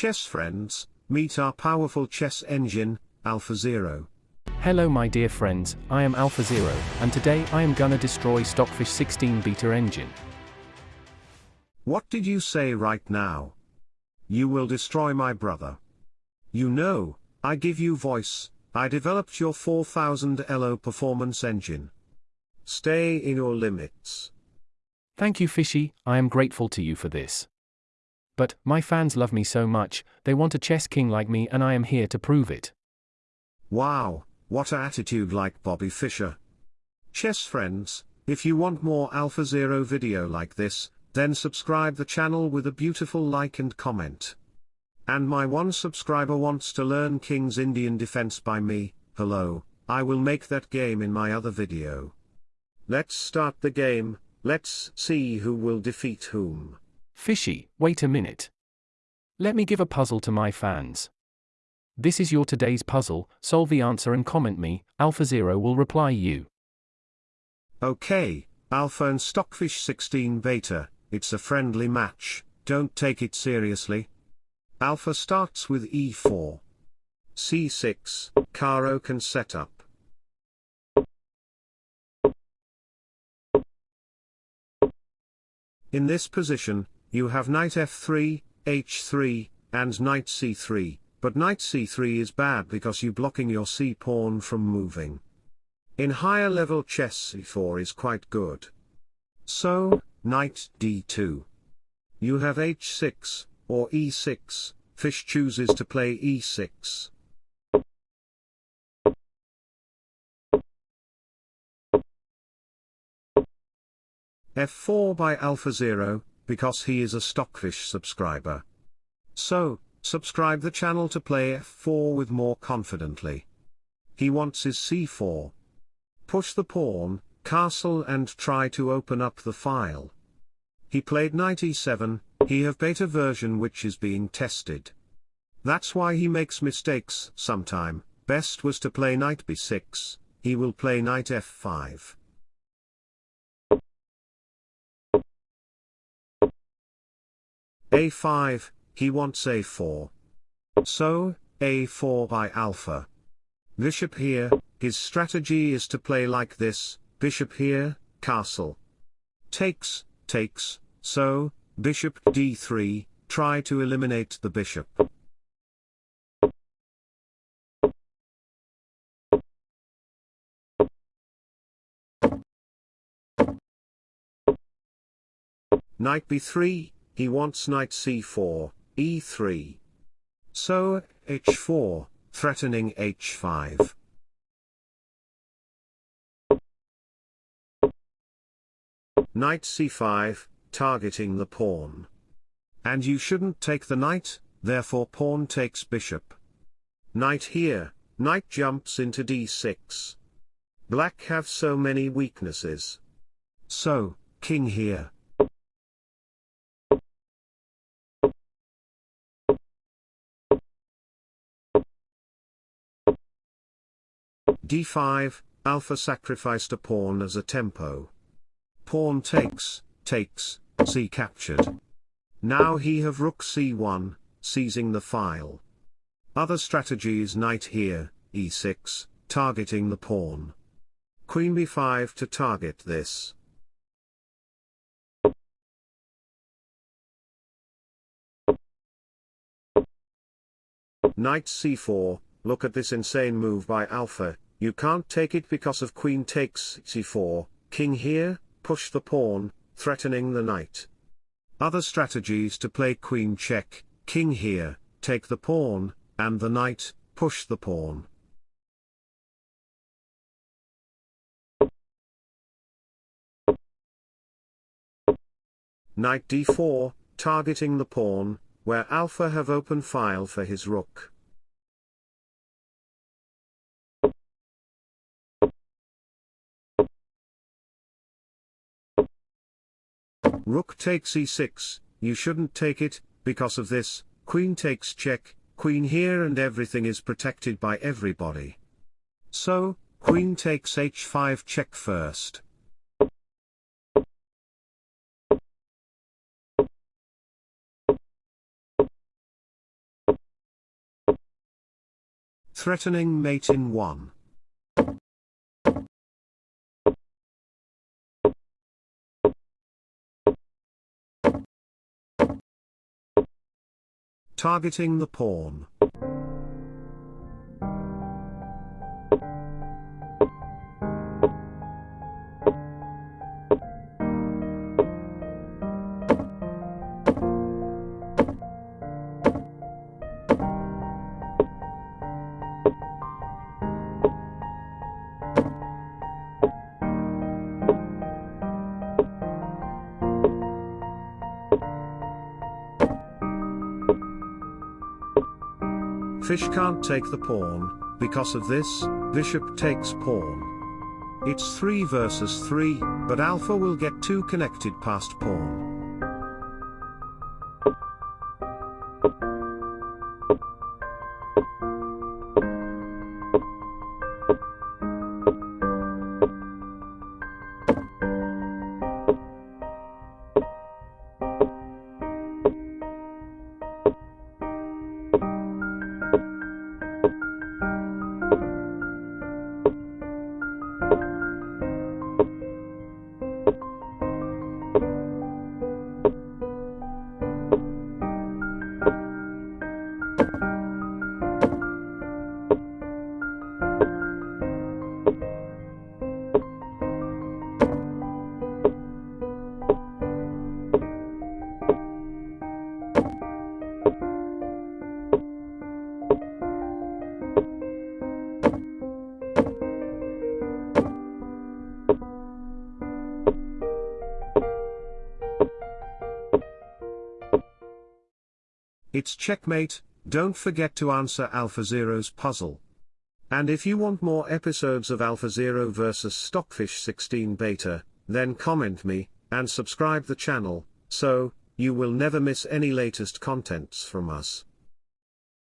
Chess friends, meet our powerful chess engine, AlphaZero. Hello my dear friends, I am AlphaZero, and today I am gonna destroy Stockfish 16 beta engine. What did you say right now? You will destroy my brother. You know, I give you voice, I developed your 4000 ELO performance engine. Stay in your limits. Thank you Fishy, I am grateful to you for this. But, my fans love me so much, they want a chess king like me and I am here to prove it. Wow, what attitude like Bobby Fischer. Chess friends, if you want more AlphaZero video like this, then subscribe the channel with a beautiful like and comment. And my one subscriber wants to learn King's Indian Defense by me, hello, I will make that game in my other video. Let's start the game, let's see who will defeat whom. Fishy, wait a minute. Let me give a puzzle to my fans. This is your today's puzzle, solve the answer and comment me, AlphaZero will reply you. Okay, Alpha and Stockfish 16 Beta, it's a friendly match, don't take it seriously. Alpha starts with e4. c6, Caro-Kann set up. In this position, you have knight f3, h3, and knight c3, but knight c3 is bad because you blocking your c-pawn from moving. In higher level chess c4 is quite good. So, knight d2. You have h6, or e6, fish chooses to play e6. f4 by AlphaZero, because he is a Stockfish subscriber. So, subscribe the channel to play f4 with more confidently. He wants his c4. Push the pawn, castle and try to open up the file. He played knight e7, he have beta version which is being tested. That's why he makes mistakes sometime, best was to play knight b6, he will play knight f5. A5, he wants a4. So, a4 by alpha. Bishop here, his strategy is to play like this, bishop here, castle. Takes, takes, so, bishop d3, try to eliminate the bishop. Knight b3, he wants knight c4, e3. So, h4, threatening h5. Knight c5, targeting the pawn. And you shouldn't take the knight, therefore pawn takes bishop. Knight here, knight jumps into d6. Black have so many weaknesses. So, king here. D5, alpha sacrificed a pawn as a tempo. Pawn takes, takes, c captured. Now he have rook c1, seizing the file. Other strategies knight here, e6, targeting the pawn. Queen b5 to target this. Knight c4, look at this insane move by alpha, you can't take it because of queen takes c4, king here, push the pawn, threatening the knight. Other strategies to play queen check, king here, take the pawn, and the knight, push the pawn. Knight d4, targeting the pawn, where alpha have open file for his rook. Rook takes e6, you shouldn't take it, because of this, queen takes check, queen here and everything is protected by everybody. So, queen takes h5 check first. Threatening mate in 1. Targeting the pawn. Fish can't take the pawn, because of this, bishop takes pawn. It's 3 versus 3, but alpha will get 2 connected past pawn. It's checkmate, don't forget to answer AlphaZero's puzzle. And if you want more episodes of AlphaZero vs Stockfish 16 Beta, then comment me, and subscribe the channel, so, you will never miss any latest contents from us.